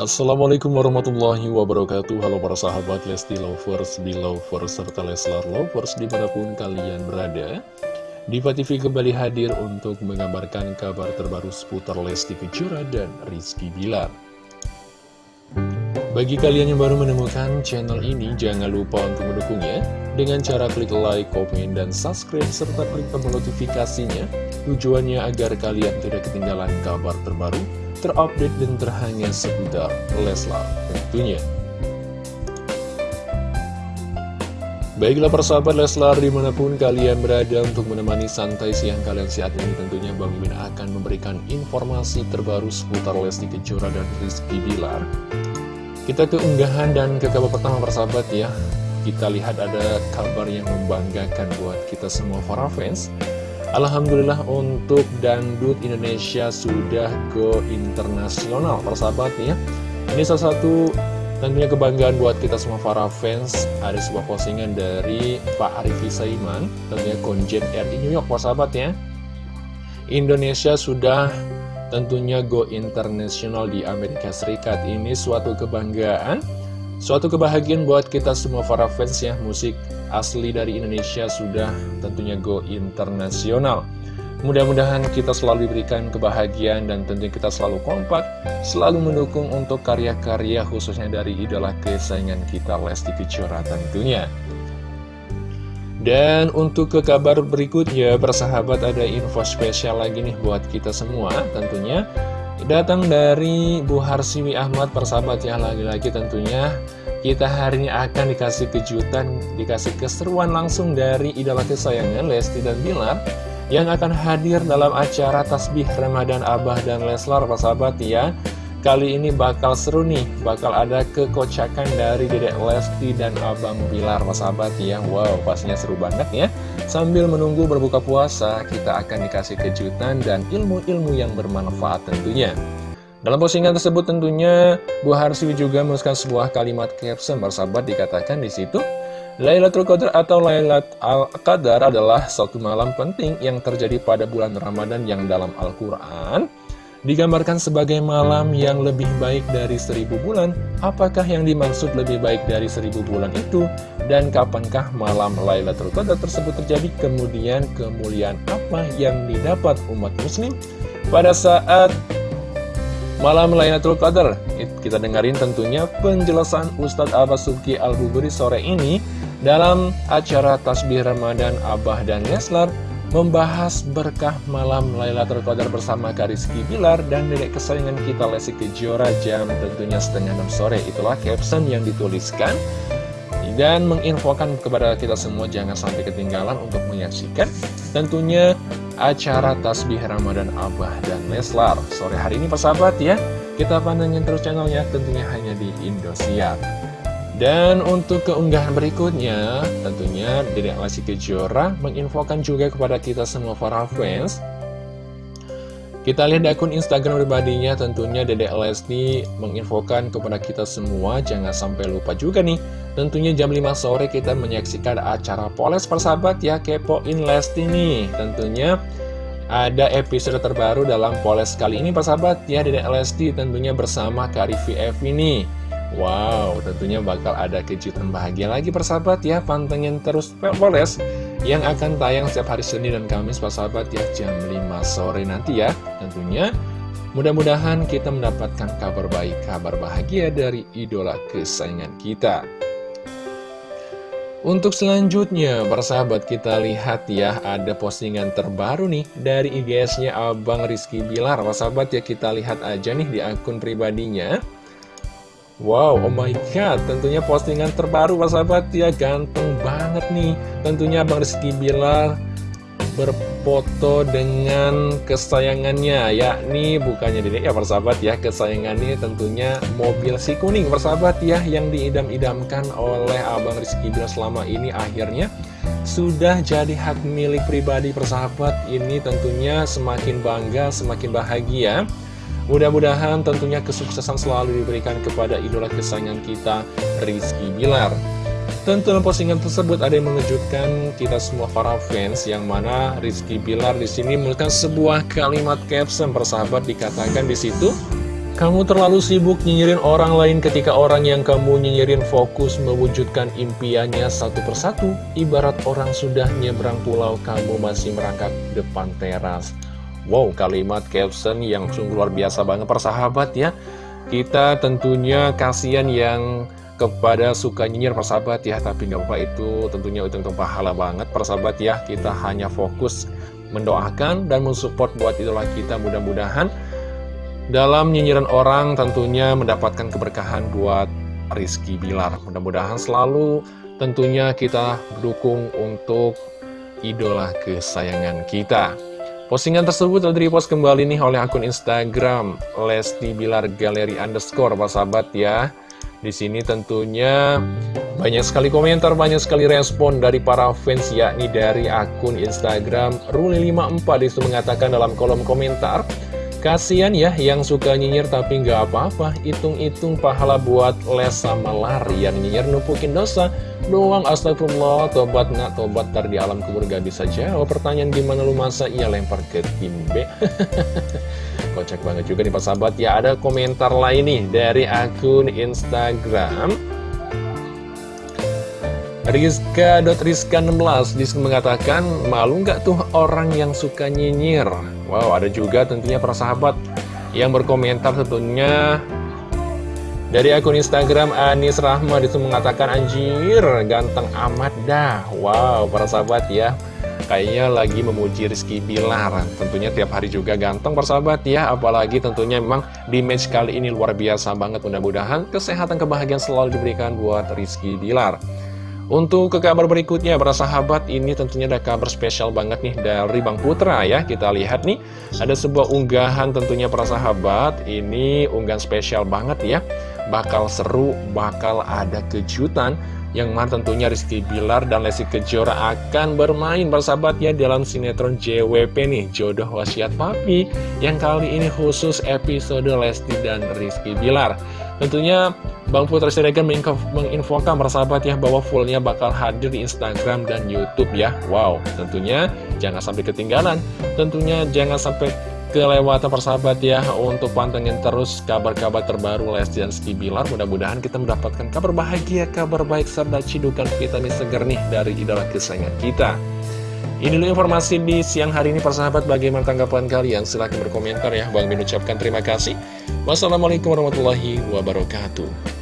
Assalamualaikum warahmatullahi wabarakatuh. Halo para sahabat Lesti Lovers, Belovers, serta Leslar Lovers di mana pun kalian berada. Diva TV kembali hadir untuk mengabarkan kabar terbaru seputar Lesti Kejora dan Rizky Bilar. Bagi kalian yang baru menemukan channel ini, jangan lupa untuk mendukungnya. Dengan cara klik like, komen, dan subscribe, serta klik tombol notifikasinya. Tujuannya agar kalian tidak ketinggalan kabar terbaru terupdate dan terhangat seputar Leslar tentunya. Baiklah persahabat Leslar di mana pun kalian berada untuk menemani santai siang kalian saat ini tentunya Bang Mimin akan memberikan informasi terbaru seputar Lesti Kejora dan Rizky Bilar. Kita ke unggahan dan ke kabar pertama persahabat ya. Kita lihat ada kabar yang membanggakan buat kita semua para fans Alhamdulillah untuk Dangdut Indonesia sudah go internasional persahabat ya. Ini salah satu tentunya kebanggaan buat kita semua para fans. Ada sebuah postingan dari Pak Arifi Saiman Tentunya Konjen RI New York persahabat ya. Indonesia sudah tentunya go internasional di Amerika Serikat. Ini suatu kebanggaan Suatu kebahagiaan buat kita semua para fans ya. Musik asli dari Indonesia sudah tentunya go internasional. Mudah-mudahan kita selalu diberikan kebahagiaan dan tentunya kita selalu kompak Selalu mendukung untuk karya-karya khususnya dari idola kesayangan kita Lesti Kejora tentunya. Dan untuk ke kabar berikutnya, bersahabat ada info spesial lagi nih buat kita semua tentunya Datang dari Bu Harsiwi Ahmad persahabat ya lagi-lagi tentunya. Kita hari ini akan dikasih kejutan, dikasih keseruan langsung dari idola kesayangan Lesti dan Bilar yang akan hadir dalam acara Tasbih Ramadan Abah dan Leslar persahabat ya Kali ini bakal seru nih, bakal ada kekocakan dari Dedek Lesti dan Abang Bilar, sahabat ya. Wow, pastinya seru banget ya. Sambil menunggu berbuka puasa, kita akan dikasih kejutan dan ilmu-ilmu yang bermanfaat tentunya. Dalam postingan tersebut tentunya Bu Harsiwi juga menuliskan sebuah kalimat caption bersahabat dikatakan di situ Lailatul Qadar atau Lailat Al-Qadar adalah satu malam penting yang terjadi pada bulan Ramadan yang dalam Al-Quran digambarkan sebagai malam yang lebih baik dari seribu bulan. Apakah yang dimaksud lebih baik dari seribu bulan itu? Dan kapankah malam Lailatul Qadar tersebut terjadi? Kemudian kemuliaan apa yang didapat umat muslim pada saat malam Lailatul Qadar? Kita dengarin tentunya penjelasan Ustadz Abbas Subki Al-Buburi sore ini dalam acara Tasbih Ramadan Abah dan Leslar membahas berkah malam Lailatul Qadar bersama Kariski Bilar dan dedek kesayangan kita Lesti Kejora jam tentunya setengah enam sore. Itulah caption yang dituliskan dan menginfokan kepada kita semua jangan sampai ketinggalan untuk menyaksikan tentunya acara Tasbih Ramadan Abah dan Leslar. Sore hari ini persahabat ya, kita pandangin terus channelnya tentunya hanya di Indosiar. Dan untuk keunggahan berikutnya, tentunya Dedek Lesti Kejora menginfokan juga kepada kita semua para fans. Kita lihat di akun Instagram pribadinya tentunya Dedek Lesti menginfokan kepada kita semua. Jangan sampai lupa juga nih Tentunya jam 5 sore kita menyaksikan acara Poles persahabat ya Kepoin Lesti nih. Tentunya ada episode terbaru dalam Poles kali ini persahabat. Ya Dedek Lesti tentunya bersama Kak VF ini Wow, tentunya bakal ada kejutan bahagia lagi persahabat ya Pantengin terus Poles yang akan tayang setiap hari Senin dan Kamis persahabat ya jam 5 sore nanti ya Tentunya mudah-mudahan kita mendapatkan kabar baik, kabar bahagia dari idola kesayangan kita untuk selanjutnya, persahabat kita lihat ya, ada postingan terbaru nih dari IGS-nya Abang Rizky Bilar. Persahabat ya, kita lihat aja nih di akun pribadinya. Wow, oh my god, tentunya postingan terbaru sahabat ya, ganteng banget nih. Tentunya Bang Rizky Bilar berfoto dengan kesayangannya, yakni bukannya diri ya persahabat ya, kesayangannya tentunya mobil si kuning persahabat ya, yang diidam-idamkan oleh Abang Rizky Bilar selama ini akhirnya sudah jadi hak milik pribadi persahabat. Ini tentunya semakin bangga, semakin bahagia. Mudah-mudahan tentunya kesuksesan selalu diberikan kepada idola kesayangan kita, Rizky Bilar. Tentu postingan tersebut ada yang mengejutkan kita semua para fans yang mana Rizky Bilar di sini menuliskan sebuah kalimat caption persahabat dikatakan di situ Kamu terlalu sibuk nyinyirin orang lain ketika orang yang kamu nyinyirin fokus mewujudkan impiannya satu persatu. Ibarat orang sudah nyebrang pulau, kamu masih merangkak depan teras. Wow, kalimat caption yang sungguh luar biasa banget persahabat ya. Kita tentunya kasihan yang kepada suka nyinyir persahabat ya Tapi nggak apa itu tentunya untung pahala banget persahabat ya Kita hanya fokus mendoakan dan mensupport buat idola kita mudah-mudahan dalam nyinyiran orang tentunya mendapatkan keberkahan buat Rizky Bilar. Mudah-mudahan selalu tentunya kita dukung untuk idola kesayangan kita. Postingan tersebut telah di-repost kembali nih oleh akun Instagram Lesti Bilar Galeri Underscore, Pak sahabat ya. Di sini tentunya banyak sekali komentar, banyak sekali respon dari para fans yakni dari akun Instagram Ruli54 di situ mengatakan dalam kolom komentar Kasian ya yang suka nyinyir tapi nggak apa-apa. Hitung-hitung pahala buat les sama lari. Yang nyinyir numpukin dosa Doang. Astagfirullah Tobat nggak tobat ntar di alam kubur gak bisa jawab. Pertanyaan gimana lu masa? Iya lempar ke tim B Kocak banget juga nih Pak Sahabat. Ya ada komentar lain nih dari akun Instagram Rizka.rizka16 di situ mengatakan Malu nggak tuh orang yang suka nyinyir? Wow, ada juga tentunya para sahabat yang berkomentar tentunya. Dari akun Instagram Anis Rahma itu mengatakan anjir ganteng amat dah. Wow, para sahabat ya. Kayaknya lagi memuji Rizky Bilar. Tentunya tiap hari juga ganteng persahabat ya. Apalagi tentunya memang di match kali ini luar biasa banget. Mudah-mudahan kesehatan kebahagiaan selalu diberikan buat Rizky Bilar untuk ke kabar berikutnya, para sahabat, ini tentunya ada kabar spesial banget nih dari Bang Putra ya. Kita lihat nih, ada sebuah unggahan tentunya para sahabat, ini unggahan spesial banget ya. Bakal seru, bakal ada kejutan, yang mana tentunya Rizky Bilar dan Lesti Kejora akan bermain sahabat ya dalam sinetron JWP nih, Jodoh Wasiat Papi, yang kali ini khusus episode Lesti dan Rizky Bilar. Tentunya Bang Putra Siregar menginfokan persahabat ya bahwa fullnya bakal hadir di Instagram dan Youtube ya. Wow, tentunya jangan sampai ketinggalan. Tentunya jangan sampai kelewatan persahabat ya Untuk pantengin terus kabar-kabar terbaru Lesti dan Ski Bilar. Mudah-mudahan kita mendapatkan kabar bahagia, kabar baik serta cidukan vitamin seger nih dari idola kesayangan kita. Ini dulu informasi di siang hari ini persahabat bagaimana tanggapan kalian? Silahkan berkomentar ya. Bang Min ucapkan terima kasih. Wassalamualaikum warahmatullahi wabarakatuh